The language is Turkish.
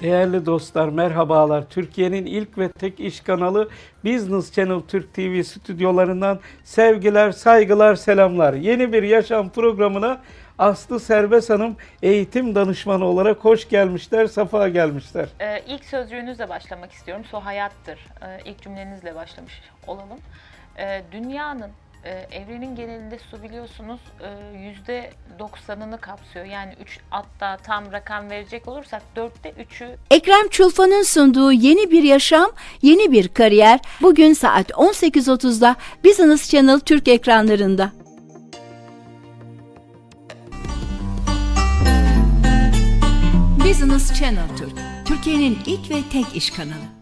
Değerli dostlar merhabalar. Türkiye'nin ilk ve tek iş kanalı Business Channel Türk TV stüdyolarından sevgiler, saygılar, selamlar. Yeni bir yaşam programına Aslı Serbest Hanım eğitim danışmanı olarak hoş gelmişler, safa gelmişler. Ee, ilk sözcüğünüzle başlamak istiyorum. Su hayattır. Ee, ilk cümlenizle başlamış olalım. Ee, dünyanın, e, evrenin genelinde su biliyorsunuz e, yüzde 90'ını kapsıyor. Yani 3 hatta tam rakam verecek olursak dörtte 3'ü Ekrem Çulfa'nın sunduğu Yeni Bir Yaşam, Yeni Bir Kariyer bugün saat 18.30'da Business Channel Türk ekranlarında. Business Channel Türk, Türkiye'nin ilk ve tek iş kanalı.